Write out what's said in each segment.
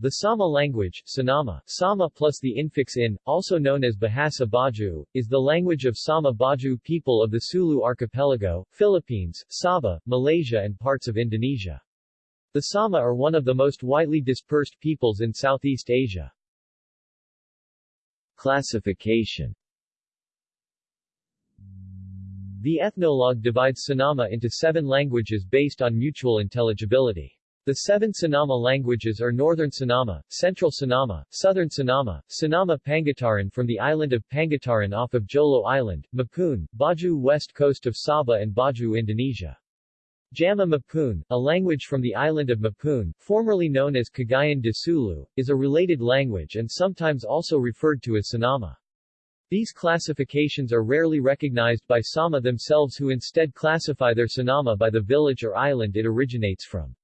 The Sama language, Sinama, Sama plus the infix in, also known as Bahasa Bajau, is the language of Sama Bajau people of the Sulu archipelago, Philippines, Sabah, Malaysia and parts of Indonesia. The Sama are one of the most widely dispersed peoples in Southeast Asia. Classification The ethnologue divides Sinama into seven languages based on mutual intelligibility. The seven Sinama languages are Northern Sinama, Central Sinama, Southern Sinama, Sinama Pangutaran from the island of Pangutaran off of Jolo Island, Mapun, Bajau west coast of Sabah and Bajau Indonesia. Jama Mapun, a language from the island of Mapun, formerly known as Cagayan de Sulu, is a related language and sometimes also referred to as Sinama. These classifications are rarely recognized by Sama themselves who instead classify their Sinama by the village or island it originates from.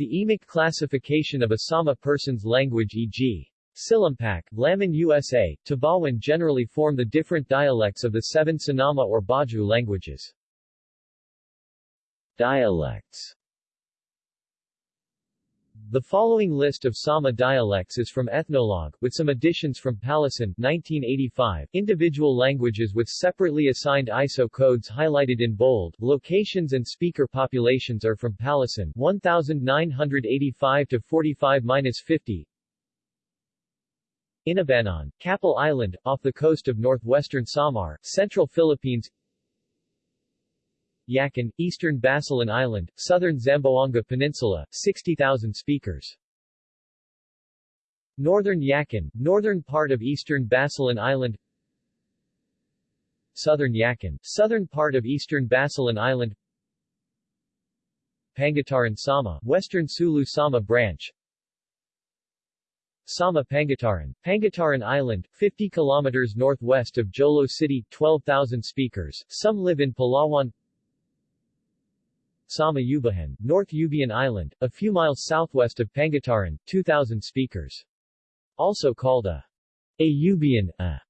The EMIC classification of a Sama person's language e.g. Sillimpac, Laminusa, Tabawan generally form the different dialects of the seven Sinama or Bajau languages. Dialects the following list of Sama dialects is from Ethnologue, with some additions from Pallesen 1985. Individual languages with separately assigned ISO codes highlighted in bold. Locations and speaker populations are from Pallesen 1985 to 45-50. Inabanan, Capul Island, off the coast of northwestern Samar, central Philippines Yakan, eastern Basilan Island, southern Zamboanga Peninsula, 60,000 speakers. Northern Yakan, northern part of eastern Basilan Island Southern Yakan, southern part of eastern Basilan Island Pangutaran Sama, western Sulu Sama branch Sama Pangutaran, Pangutaran Island, 50 kilometers northwest of Jolo City, 12,000 speakers. Some live in Palawan Sama Ubahan, North Ubian Island, a few miles southwest of Pangutaran, 2,000 speakers. Also called a Ayubian, a,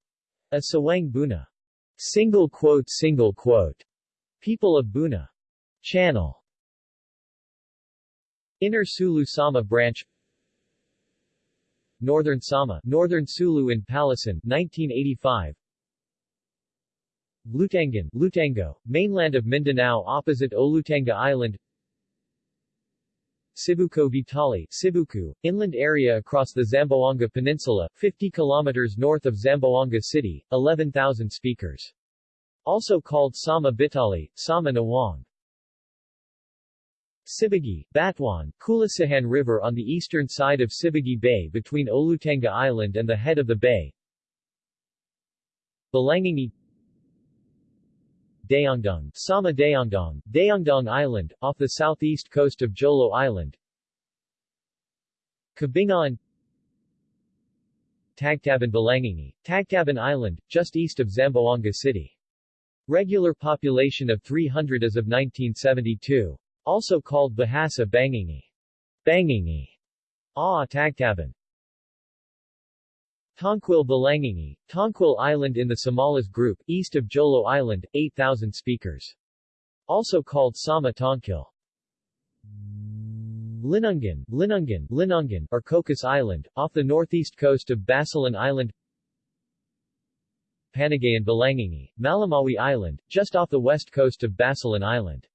a Sawang Buna. Single quote single quote. People of Buna. Channel. Inner Sulu Sama branch Northern Sama, Northern Sulu in Pallesen, 1985 Lutangan, Lutango, mainland of Mindanao opposite Olutanga Island Sibuco Vitali, Sibuku, inland area across the Zamboanga Peninsula, 50 kilometers north of Zamboanga City, 11,000 speakers. Also called Sama Bitali, Sama Nawang. Sibagi, Batuan, Kulasihan River on the eastern side of Sibagi Bay between Olutanga Island and the head of the bay. Balangingi Dayangdong, Sama Dayangdong Island, off the southeast coast of Jolo Island. Cabingan Tagtaban Balangingi, Tagtaban Island, just east of Zamboanga City. Regular population of 300 as of 1972. Also called Bahasa Bangingi. Bangingi. Ah Tagtaban. Tonquil Balangingi, Tonquil Island in the Samales Group, east of Jolo Island, 8,000 speakers. Also called Sama Tonquil. Linungan, Linungan, Linungan, or Cocos Island, off the northeast coast of Basilan Island Panagayan Balangingi, Malamawi Island, just off the west coast of Basilan Island.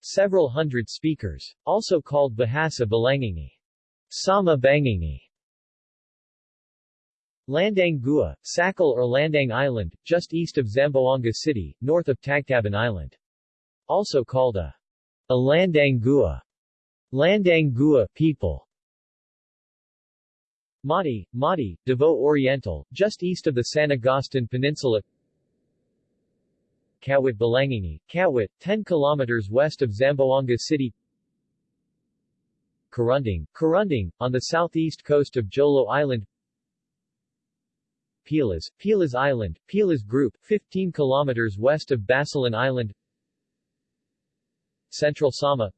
Several hundred speakers. Also called Bahasa Balangingi. Sama Bangingi. Landang Gua, Sakal or Landang Island, just east of Zamboanga City, north of Tagtaban Island. Also called a, a Landang Gua. Landang Gua people. Mati, Mati, Davao Oriental, just east of the San Agustin Peninsula Kawit Balangini, Kawit, 10 kilometers west of Zamboanga City Karunding, Karunding, on the southeast coast of Jolo Island Pilas, Pilas Island, Pilas Group, 15 kilometers west of Basilan Island Central Sama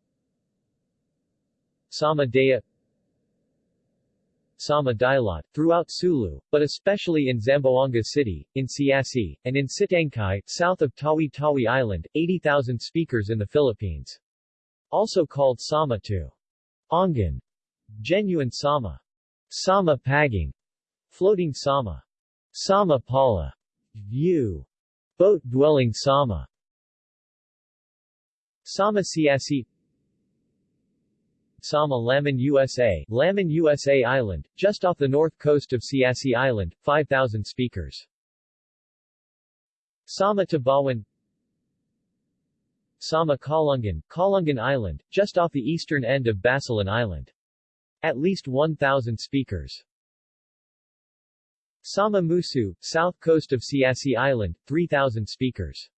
Sama Daya Sama Dilaut, throughout Sulu, but especially in Zamboanga City, in Siasi, and in Sitangkai, south of Tawi-Tawi Island, 80,000 speakers in the Philippines. Also called Sama to Ongan, genuine Sama. Sama Paging, floating Sama. Sama Pala, view. Boat-dwelling Sama. Sama Siasi Sama Laminusa, Laman USA Island, just off the north coast of Siasi Island, 5,000 speakers. Sama Tabawan Sama Kalungan, Kalungan Island, just off the eastern end of Basilan Island. At least 1,000 speakers. Sama Musu, south coast of Siasi Island, 3,000 speakers.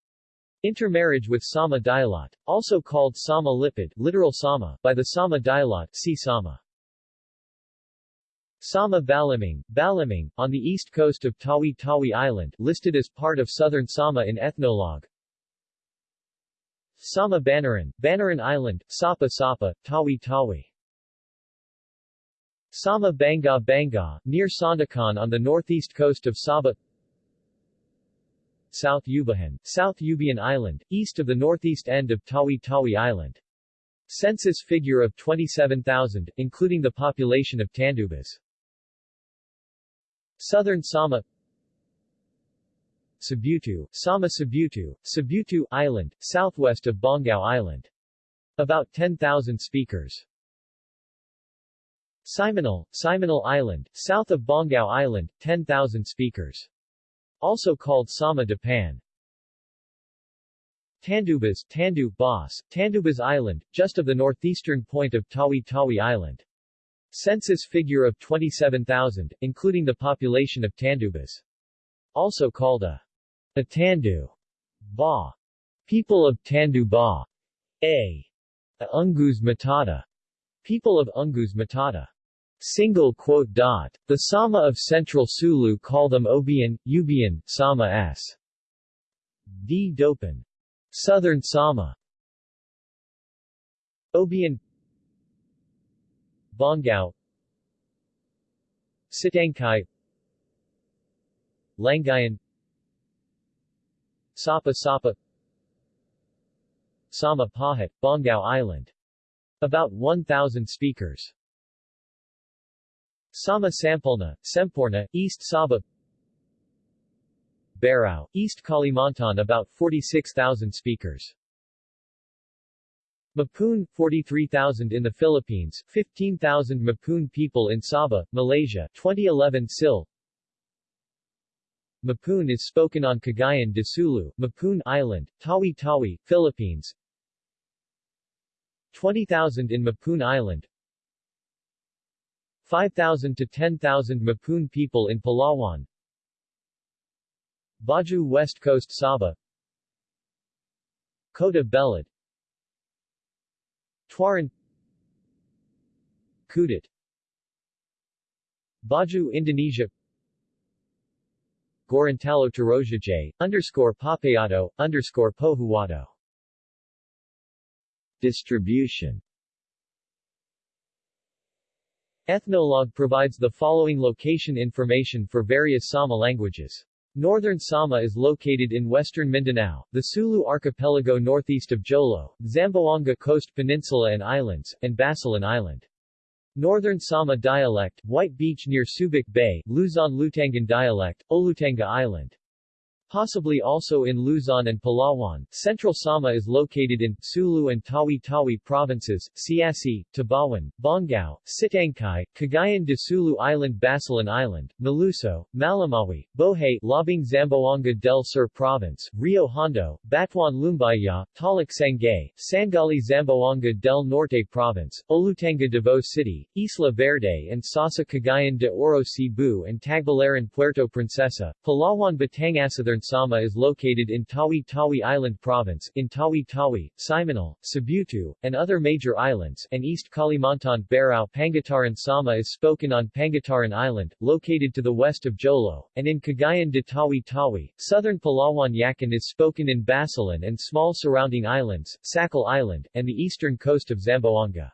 Intermarriage with Sama Dilaut, also called Sama Lipid literal Sama, by the Sama Dilaut see Sama. Sama Baliming, Baliming, on the east coast of Tawi Tawi Island listed as part of southern Sama in Ethnologue. Sama Banaran, Banaran Island, Sapa Sapa, Tawi Tawi. Sama Banga Banga, near Sandakan on the northeast coast of Sabah South Ubahan, South Ubian Island, east of the northeast end of Tawi Tawi Island. Census figure of 27,000, including the population of Tandubas. Southern Sama Sibutu, Sama Sibutu, Sibutu Island, southwest of Bongao Island. About 10,000 speakers. Simunul, Simunul Island, south of Bongao Island, 10,000 speakers. Also called Sama Dapan. Tandubas, Tandu, Bas, Tandubas Island, just of the northeastern point of Tawi Tawi Island. Census figure of 27,000, including the population of Tandubas. Also called a, a Tandu, Ba. People of Tandu Ba. A. a Ungus Matata. People of Ungus Matata. Single quote dot. The Sama of Central Sulu call them Obian, Ubian, Sama s. D. Dopan. Southern Sama. Obian Bongao Sitangkai Langayan Sapa Sapa Sama Pahat, Bongao Island. About 1,000 speakers. Sama Sampolna, Semporna, East Sabah Berau, East Kalimantan about 46,000 speakers. Mapun, 43,000 in the Philippines, 15,000 Mapun people in Sabah, Malaysia, 2011 SIL. Mapun is spoken on Cagayan de Sulu, Mapun Island, Tawi-Tawi, Philippines. 20,000 in Mapun Island, 5,000 to 10,000 Mapun people in Palawan. Bajau West Coast Sabah. Kota Belud Tuaran. Kudat Bajau Indonesia. Gorontalo Tarojajay, underscore Papayado, underscore Pohuado Distribution Ethnologue provides the following location information for various Sama languages. Northern Sama is located in western Mindanao, the Sulu archipelago northeast of Jolo, Zamboanga Coast Peninsula and Islands, and Basilan Island. Northern Sama dialect, White Beach near Subic Bay, Luzon Lutangan dialect, Olutanga Island. Possibly also in Luzon and Palawan. Central Sama is located in Sulu and Tawi-Tawi provinces, Siasi, Tabawan, Bongao, Sitangkai, Cagayan de Sulu Island Basilan Island, Maluso, Malamawi, Bohai, Labing Zamboanga del Sur Province, Rio Hondo, Batuan Lumbaya, Talak Sangay, Sangali Zamboanga del Norte Province, Olutanga Davao City, Isla Verde and Sasa Cagayan de Oro Cebu and Tagbilaran Puerto Princesa, Palawan Batangas Sama is located in Tawi-Tawi Island Province, in Tawi-Tawi, Simunul, Sibutu, and other major islands, and East Kalimantan Berau Pangutaran Sama is spoken on Pangutaran Island, located to the west of Jolo, and in Cagayan de Tawi-Tawi. Southern Palawan Yakan is spoken in Basilan and small surrounding islands, Sakal Island, and the eastern coast of Zamboanga.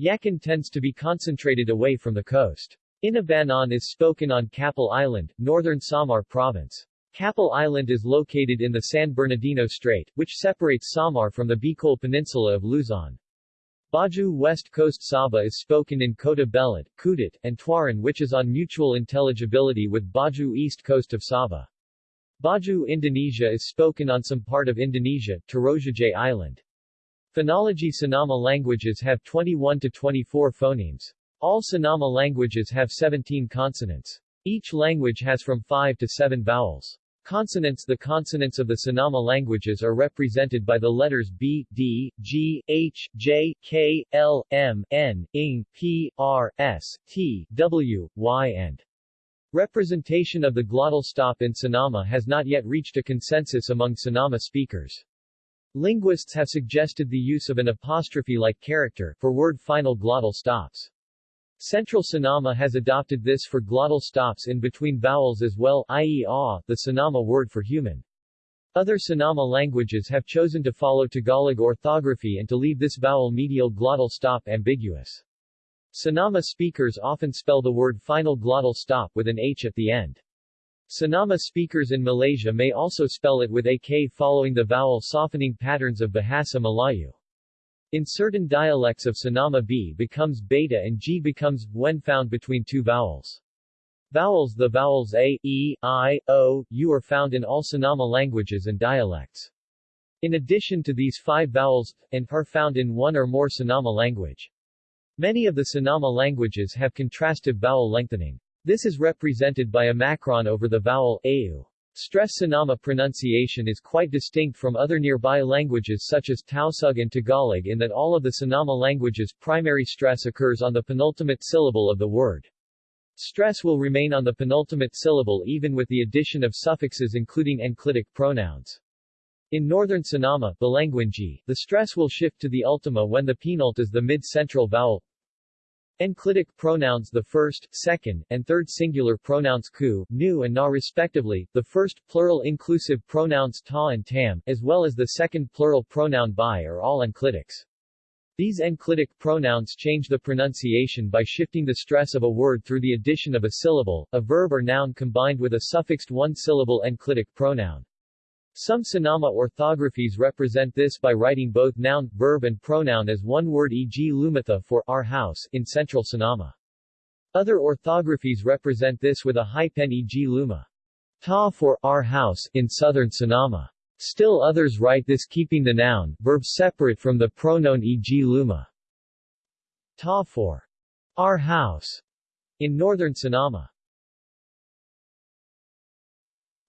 Yakan tends to be concentrated away from the coast. Inabanan is spoken on Capul Island, northern Samar Province. Capul Island is located in the San Bernardino Strait, which separates Samar from the Bicol Peninsula of Luzon. Bajau West Coast Sabah is spoken in Kota Belud, Kudat, and Tuaran which is on mutual intelligibility with Bajau East Coast of Sabah. Bajau Indonesia is spoken on some part of Indonesia, Tarojajay Island. Phonology Sinama languages have 21 to 24 phonemes. All Sinama languages have 17 consonants. Each language has from 5 to 7 vowels. Consonants The consonants of the Sinama languages are represented by the letters B, D, G, H, J, K, L, M, N, Ing, P, R, S, T, W, Y and Representation of the glottal stop in Sinama has not yet reached a consensus among Sinama speakers. Linguists have suggested the use of an apostrophe-like character for word final glottal stops. Central Sinama has adopted this for glottal stops in between vowels as well i.e. ah, the Sinama word for human. Other Sinama languages have chosen to follow Tagalog orthography and to leave this vowel medial glottal stop ambiguous. Sinama speakers often spell the word final glottal stop with an H at the end. Sinama speakers in Malaysia may also spell it with a K following the vowel softening patterns of Bahasa Melayu. In certain dialects of Sinama B becomes beta and G becomes when found between two vowels. Vowels The vowels A, E, I, O, U are found in all Sinama languages and dialects. In addition to these five vowels, and are found in one or more Sinama language. Many of the Sinama languages have contrastive vowel lengthening. This is represented by a macron over the vowel au. Stress Sinama pronunciation is quite distinct from other nearby languages such as Tausug and Tagalog in that all of the Sinama languages primary stress occurs on the penultimate syllable of the word. Stress will remain on the penultimate syllable even with the addition of suffixes including enclitic pronouns. In northern Sinama the stress will shift to the ultima when the penult is the mid-central vowel, Enclitic pronouns the first, second, and third singular pronouns ku, nu and na respectively, the first plural inclusive pronouns ta and tam, as well as the second plural pronoun bi are all enclitics. These enclitic pronouns change the pronunciation by shifting the stress of a word through the addition of a syllable, a verb or noun combined with a suffixed one-syllable enclitic pronoun. Some Sinama orthographies represent this by writing both noun, verb and pronoun as one word e.g. Lumatha for our house in central Sinama. Other orthographies represent this with a hyphen e.g. Luma. Ta for our house in southern Sinama. Still others write this keeping the noun, verb separate from the pronoun e.g. Luma. Ta for our house in northern Sinama.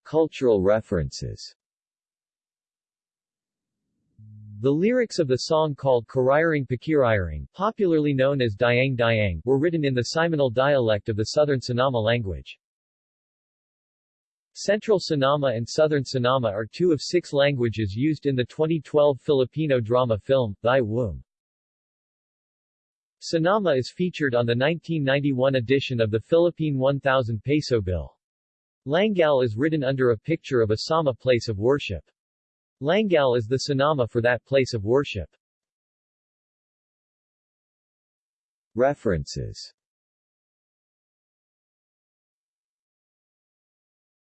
Cultural references the lyrics of the song called Kariring Pakiriring, popularly known as Dayang Dayang, were written in the Simunul dialect of the Southern Sinama language. Central Sinama and Southern Sinama are two of six languages used in the 2012 Filipino drama film, Thy Womb. Sinama is featured on the 1991 edition of the Philippine 1000 peso bill. Langal is written under a picture of a Sama place of worship. Langal is the Sinama for that place of worship. References